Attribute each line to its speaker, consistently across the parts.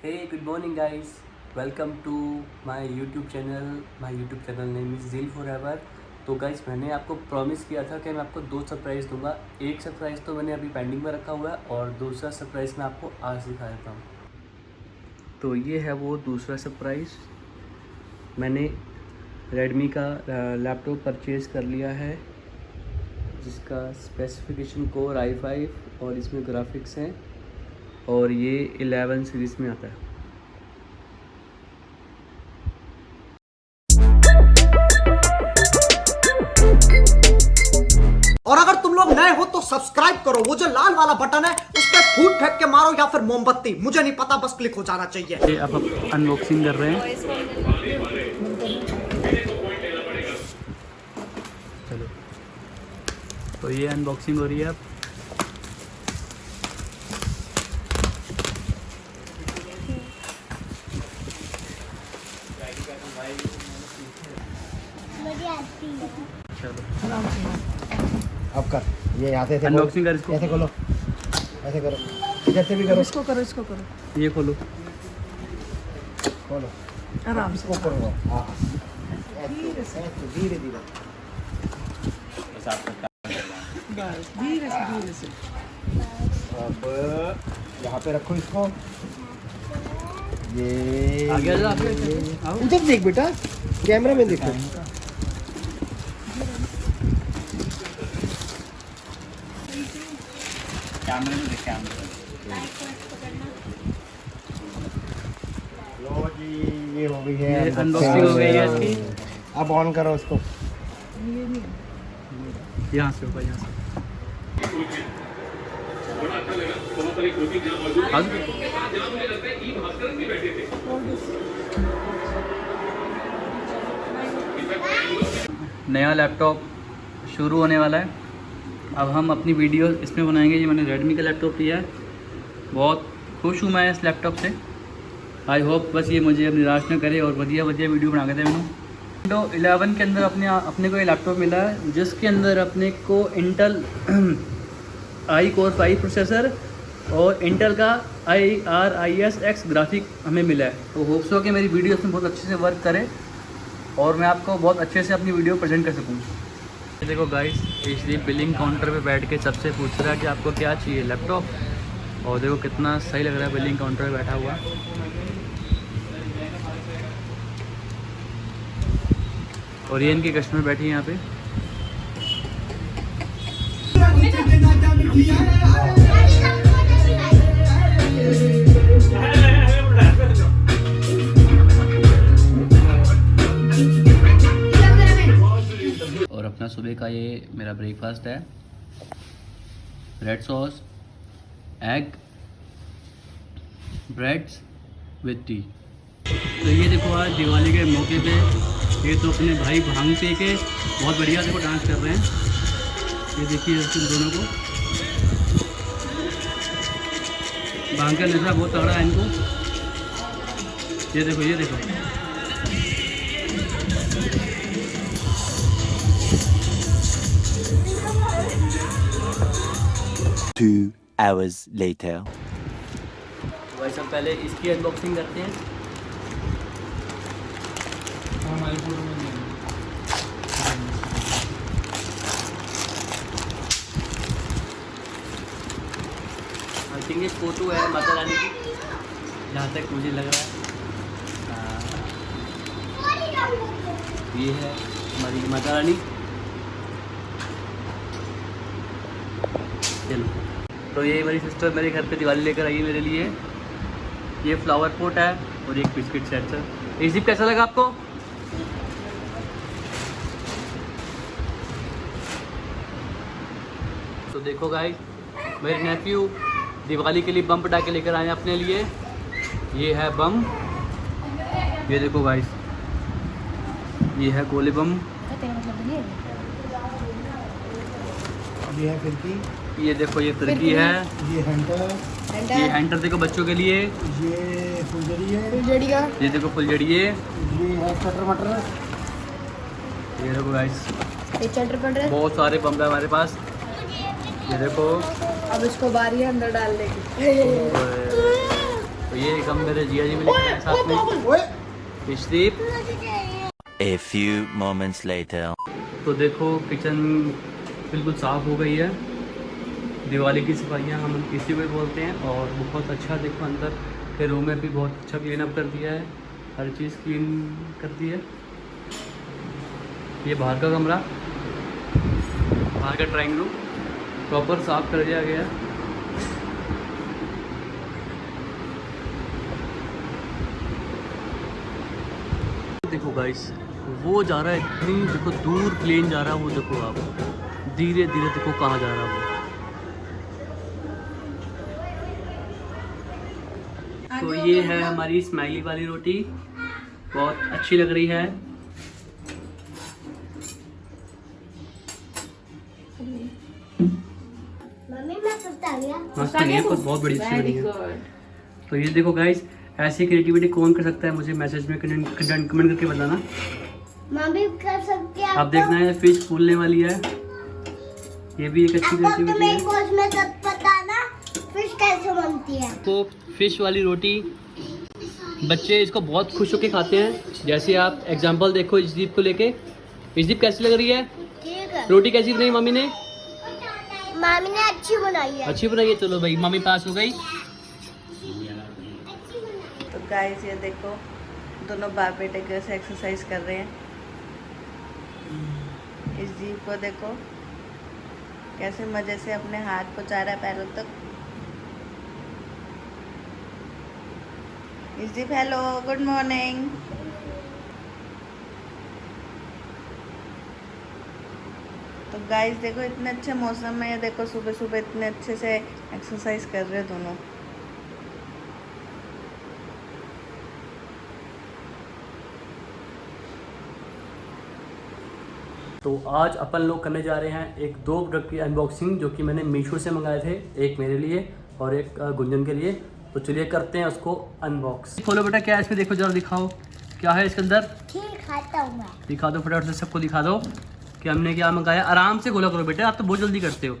Speaker 1: Hey, good morning, guys. Welcome to my YouTube channel. My YouTube channel name is Zeal Forever. तो guys मैंने आपको promise किया था कि मैं आपको दो सरप्राइज़ दूँगा एक सरप्राइज़ तो मैंने अभी पेंडिंग में रखा हुआ है और दूसरा सरप्राइज़ मैं आपको आज दिखा देता हूँ तो ये है वो दूसरा सरप्राइज़ मैंने रेडमी का लैपटॉप परचेज़ कर लिया है जिसका स्पेसिफिकेशन कोर आई फाइव और इसमें ग्राफिक्स हैं और ये 11 सीरीज़ में आता है।
Speaker 2: और अगर तुम लोग नए हो तो सब्सक्राइब करो। वो जो लाल वाला बटन है उस पर फूट फेंक के मारो या फिर मोमबत्ती। मुझे नहीं पता बस क्लिक हो जाना चाहिए।
Speaker 1: अब अनबॉक्सिंग कर रहे हैं। चलो। तो ये अनबॉक्सिंग हो रही है अब। चलो
Speaker 3: अब कर। ये यहाँ से ऐसे
Speaker 1: कर
Speaker 3: खोलो।
Speaker 1: इसको।
Speaker 3: ऐसे खोलो। ऐसे करो। इधर से भी करो।
Speaker 4: इसको करो इसको करो।
Speaker 1: ये खोलो।
Speaker 3: खोलो।
Speaker 4: आराम से।
Speaker 3: ऊपर हो हाँ। ऐसे ऐसे धीरे धीरे।
Speaker 4: बस धीरे से धीरे से।
Speaker 3: अब यहाँ पे रखो इसको। ये
Speaker 1: आगे
Speaker 3: देख बेटा कैमरा में देखो।
Speaker 1: कैमरे में देख कैमरे
Speaker 3: लो जी ये हो गई है
Speaker 1: ये हो गई है इसकी।
Speaker 3: अब ऑन करो उसको
Speaker 1: यहाँ से ऊपर यहाँ से। नया लैपटॉप शुरू होने वाला है। अब हम अपनी वीडियो इसमें बनाएँगे। ये मैंने रेडमी का लैपटॉप लिया है। बहुत खुश हूँ मैं इस लैपटॉप से। आई होप बस ये मुझे अब निराश न करे और बढ़िया बढ़िया वीडियो बना के दे मैंने। विंडो 11 के अंदर अपने अपने को ये लैपटॉप मिला है, जिसके अंदर अपने को Intel I core five processor और इंटल का I R I S X graphic हमें मिला है। तो होप्स हो कि मेरी वीडियो इसमें बहुत अच्छे से वर्क करे और मैं आपको बहुत अच्छे से अपनी वीडियो प्रेजेंट कर सकूँ। देखो गाइस इसलिए बिलिंग काउंटर पे बैठ के सबसे पूछ रहा है कि आपको क्या चाहिए, लैपटॉप? और देखो कितना सही लग रहा है बिलिंग काउंटर पे बैठा हुआ। और ये इनके कस्टमर बैठे यहाँ पे। अपना सुबह का ये मेरा ब्रेकफास्ट है। Bread sauce egg breads with tea तो ये देखो आज दिवाली के मौके पे ये तो अपने भाई भाँग पी के बहुत बढ़िया देखो डांस कर रहे हैं। ये देखिए तुम दोनों को। भाँग का नशा बहुत तगड़ा है इनको। ये देखो ये देखो।
Speaker 5: Hours later.
Speaker 1: वैसे हम पहले इसकी अनबॉक्सिंग करते हैं। आई थिंक ये फ़ोटो है माता रानी की। जहाँ तक मुझे लग रहा है। हाँ। ये है हमारी माता रानी। चलो। तो ये मेरी सिस्टर मेरे घर पे दिवाली लेकर आई है मेरे लिए। ये फ्लावर पोट है और एक बिस्किट सेट सर ये जिप कैसा लगा आपको? तो देखो गाइस मेरे नेफ्यू दिवाली के लिए बम पटाखे लेकर आए हैं अपने लिए। ये है बम ये देखो गाइस ये है गोले बम
Speaker 3: ये है फिरकी
Speaker 1: ये देखो ये फिरकी है।
Speaker 3: ये हंटर
Speaker 1: ये हैंटर देखो बच्चों के लिए।
Speaker 3: ये फुलझड़ी है।
Speaker 1: ये देखो फुलझड़िए
Speaker 3: ये है कटर मटर।
Speaker 1: ये देखो गाइस
Speaker 4: ये चटर पड़ रहा है।
Speaker 1: बहुत सारे बम है हमारे पास। ये देखो।
Speaker 4: अब इसको बारी है अंदर डालने की।
Speaker 1: तो ये वेलकम मेरे जिया जी आए साथ में।
Speaker 2: ओए।
Speaker 1: Ishdeep
Speaker 5: A few moments later.
Speaker 1: तो देखो किचन बिल्कुल साफ़ हो गई है। दिवाली की सफाइयाँ हम इसी ही बोलते हैं और बहुत अच्छा देखो अंदर, के रूम में भी बहुत अच्छा क्लीन अप कर दिया है, हर चीज़ क्लीन कर दी है। ये बाहर का कमरा, बाहर का ड्राइंग रूम प्रॉपर साफ़ कर दिया गया है। देखो गाइस वो जा रहा है इतनी, देखो दूर प्लेन जा रहा है वो, देखो आप धीरे धीरे देखो कहाँ जा रहा है वो। तो ये है हमारी स्माइली वाली रोटी। बहुत अच्छी लग रही है। मस्त बनी है बहुत बहुत बड़ी अच्छी बनी है। तो ये देखो गाइस ऐसी क्रिएटिविटी कौन कर सकता है मुझे मैसेज में कमेंट करके बताना।
Speaker 6: मम्मी कर सकती है
Speaker 1: आप देखना है फ़िश फूलने वाली है। ये भी एक अच्छी
Speaker 6: तो
Speaker 1: क्रिएटिविटी है।
Speaker 6: फ़िश कैसे बनती है।
Speaker 1: को फ़िश वाली रोटी। बच्चे इसको बहुत खुश होकर खाते हैं। जैसे आप एग्जांपल देखो इजदीप को लेके। इजदीप कैसी लग रही है?
Speaker 6: ठीक है
Speaker 1: रोटी कैसी बनाई मम्मी ने?
Speaker 6: मामी ने अच्छी बनाई है।
Speaker 1: अच्छी बनाई है? चलो भाई मम्मी पास हो गई।
Speaker 4: तो गाइस ये देखो दोनों बाप बेटे कैसे एक्सरसाइज कर रहे हैं। इस जीव को देखो कैसे मज़े से अपने हाथ पहुँचा रहा है पैरों तक जीव हेलो गुड मॉर्निंग तो गाइस देखो, इतने अच्छे मौसम में, देखो सुबह सुबह इतने अच्छे से एक्सरसाइज कर रहे दोनों।
Speaker 1: तो आज अपन लोग करने जा रहे हैं एक दो प्रोडक्ट की अनबॉक्सिंग जो कि मैंने मीशो से मंगाए थे, एक मेरे लिए और एक गुंजन के लिए। तो चलिए करते हैं उसको अनबॉक्स खोलो बेटा क्या है इसमें? देखो जरा दिखाओ। क्या है इसके अंदर?
Speaker 6: ठीक खाता हूँ मैं।
Speaker 1: दिखा दो फटाफट से सबको दिखा दो कि हमने क्या मंगाया। आराम से खोला करो बेटे आप तो बहुत जल्दी करते हो।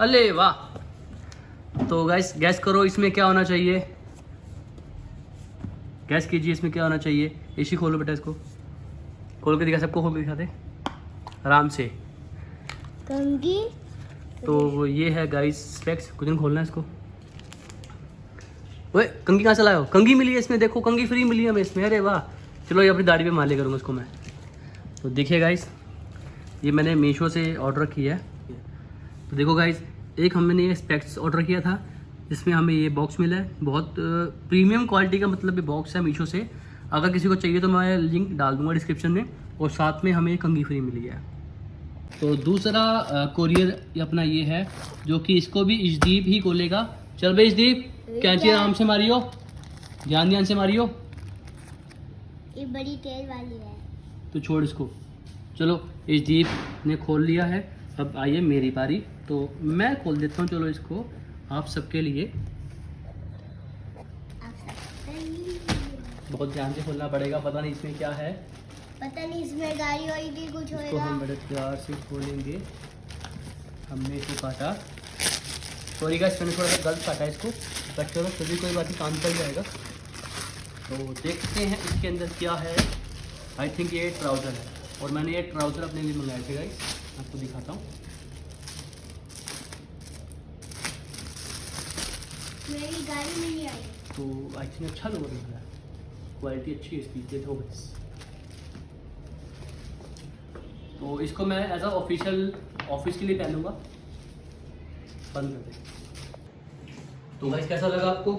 Speaker 1: अले वाह। तो गैस गैस करो इसमें क्या होना चाहिए। गैस कीजिए इसमें क्या होना चाहिए। इसी खोलो बेटा इसको। खोल के दिखा सबको खोल के दिखा दे आराम से। तो ये है गाइस स्पेक्स कुछ दिन खोलना है इसको। ओए, कंगी कहाँ से लाए हो? कंगी मिली है इसमें, देखो, कंगी फ्री मिली है हमें इसमें। अरे वाह। चलो ये अपनी दाढ़ी पे माले करूँगा इसको मैं। तो देखिए गाइस ये मैंने मीशो से ऑर्डर किया है। तो देखो गाइस एक हमने ये स्पेक्स ऑर्डर किया था, जिसमें हमें ये बॉक्स मिला है। बहुत प्रीमियम क्वालिटी का मतलब ये बॉक्स है मीशो से। अगर किसी को चाहिए तो मैं लिंक डाल दूँगा डिस्क्रिप्शन में, और साथ में हमें कंगी फ्री मिली है। तो दूसरा कोरियर अपना ये है, जो कि इसको भी इजदीप ही खोलेगा। चल भाई इजदीप। कैंची आराम से मारियो ध्यान ध्यान से मारियो
Speaker 6: ये बड़ी तेल वाली है।
Speaker 1: तो छोड़ इसको। चलो इजदीप ने खोल लिया है। अब आइए मेरी बारी। तो मैं खोल देता हूँ। चलो इसको आप सबके लिए। बहुत ध्यान से खोलना पड़ेगा। पता नहीं इसमें क्या है।
Speaker 6: पता नहीं इसमें गाड़ी वाड़ी कुछ
Speaker 1: इसको हम बड़े प्यार से खोलेंगे। हमने इसे काटा। सॉरी गाइस मैंने थोड़ा सा गलत काटा इसको। कट करो फिर भी कोई बात नहीं काम चल जाएगा। तो देखते हैं इसके अंदर क्या है। आई थिंक ये ट्राउज़र है। और मैंने ये ट्राउज़र अपने लिए मंगाए थे गाइस आपको दिखाता हूँ।
Speaker 6: मेरी गाड़ी नहीं आई।
Speaker 1: तो आई थिंक अच्छा लग रहा है। क्वालिटी अच्छी है इसकी देखो बस। तो इसको मैं एज अ ऑफिशियल ऑफ़िस के लिए पहनूँगा। बंद कर दे। तो गाइस कैसा लगा आपको?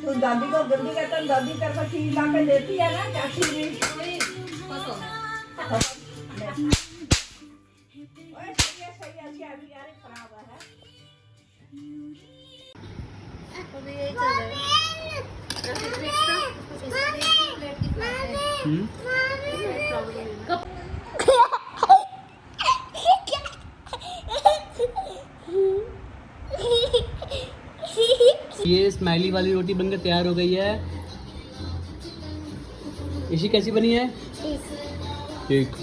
Speaker 7: तो दादी को जल्दी कहता है दादी तेरे को ला के देती है ना चाची। जी
Speaker 1: ये स्माइली वाली रोटी बनकर तैयार हो गई है। इसी कैसी बनी है? ठीक।